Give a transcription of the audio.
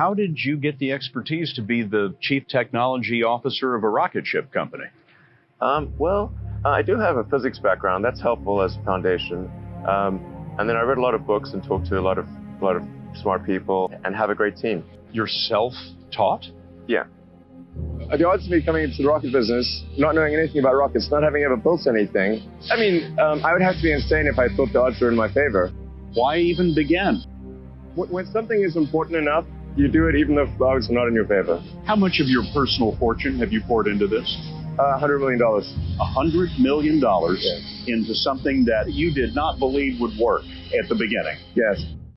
How did you get the expertise to be the chief technology officer of a rocket ship company? Um, well, uh, I do have a physics background. That's helpful as a foundation. Um, and then I read a lot of books and talked to a lot of a lot of smart people and have a great team. You're self-taught? Yeah. Uh, The odds of me coming into the rocket business, not knowing anything about rockets, not having ever built anything, I mean, um, I would have to be insane if I thought the odds were in my favor. Why even begin? When something is important enough, you do it even if the odds are not in your favor. How much of your personal fortune have you poured into this? Uh, $100 million. A hundred million dollars into something that you did not believe would work at the beginning. Yes.